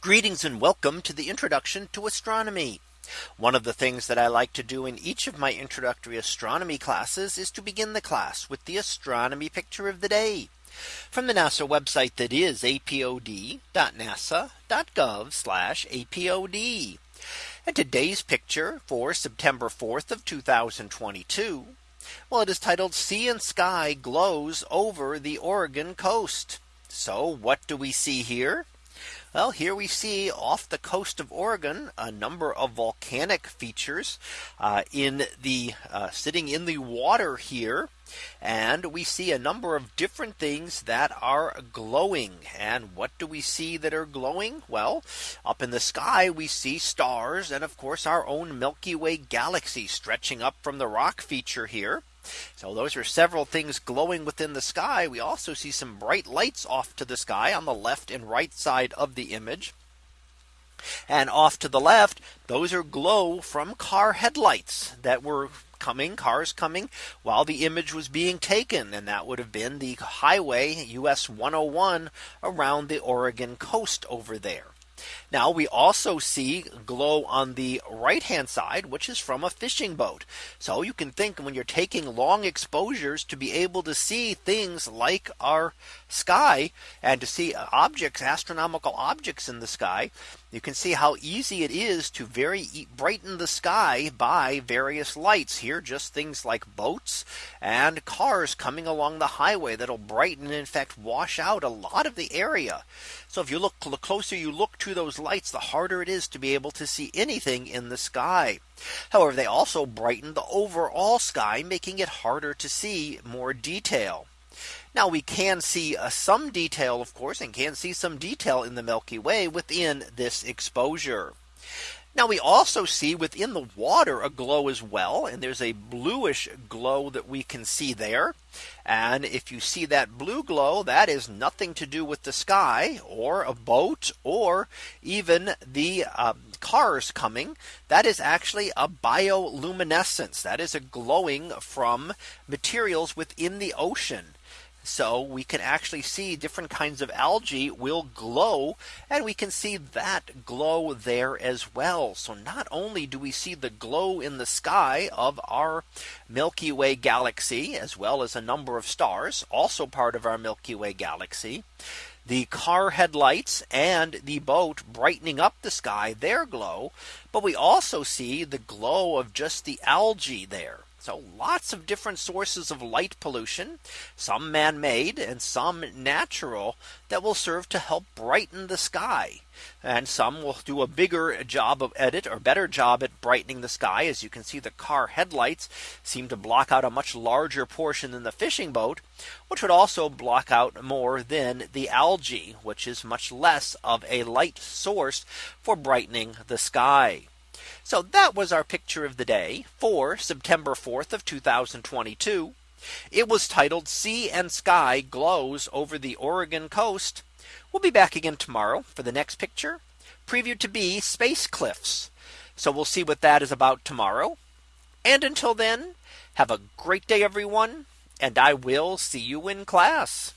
Greetings and welcome to the introduction to astronomy. One of the things that I like to do in each of my introductory astronomy classes is to begin the class with the astronomy picture of the day from the NASA website that is apod.nasa.gov apod. And today's picture for September 4th of 2022. Well, it is titled Sea and Sky Glows over the Oregon coast. So what do we see here? Well, here we see off the coast of Oregon a number of volcanic features uh, in the uh, sitting in the water here. And we see a number of different things that are glowing. And what do we see that are glowing? Well, up in the sky, we see stars and of course our own Milky Way galaxy stretching up from the rock feature here. So those are several things glowing within the sky. We also see some bright lights off to the sky on the left and right side of the image. And off to the left, those are glow from car headlights that were coming cars coming while the image was being taken and that would have been the highway US 101 around the Oregon coast over there. Now we also see glow on the right hand side, which is from a fishing boat. So you can think when you're taking long exposures to be able to see things like our sky and to see objects, astronomical objects in the sky, you can see how easy it is to very brighten the sky by various lights here just things like boats and cars coming along the highway that'll brighten in fact wash out a lot of the area. So if you look the closer you look to those lights the harder it is to be able to see anything in the sky. However, they also brighten the overall sky making it harder to see more detail. Now we can see uh, some detail, of course, and can see some detail in the Milky Way within this exposure. Now we also see within the water a glow as well. And there's a bluish glow that we can see there. And if you see that blue glow, that is nothing to do with the sky or a boat or even the uh, cars coming. That is actually a bioluminescence. That is a glowing from materials within the ocean. So we can actually see different kinds of algae will glow and we can see that glow there as well. So not only do we see the glow in the sky of our Milky Way galaxy as well as a number of stars also part of our Milky Way galaxy the car headlights and the boat brightening up the sky their glow. But we also see the glow of just the algae there. So lots of different sources of light pollution, some man made and some natural that will serve to help brighten the sky. And some will do a bigger job of edit or better job at brightening the sky. As you can see, the car headlights seem to block out a much larger portion than the fishing boat, which would also block out more than the algae, which is much less of a light source for brightening the sky. So that was our picture of the day for September 4th of 2022. It was titled Sea and Sky Glows over the Oregon coast. We'll be back again tomorrow for the next picture previewed to be space cliffs. So we'll see what that is about tomorrow. And until then, have a great day, everyone. And I will see you in class.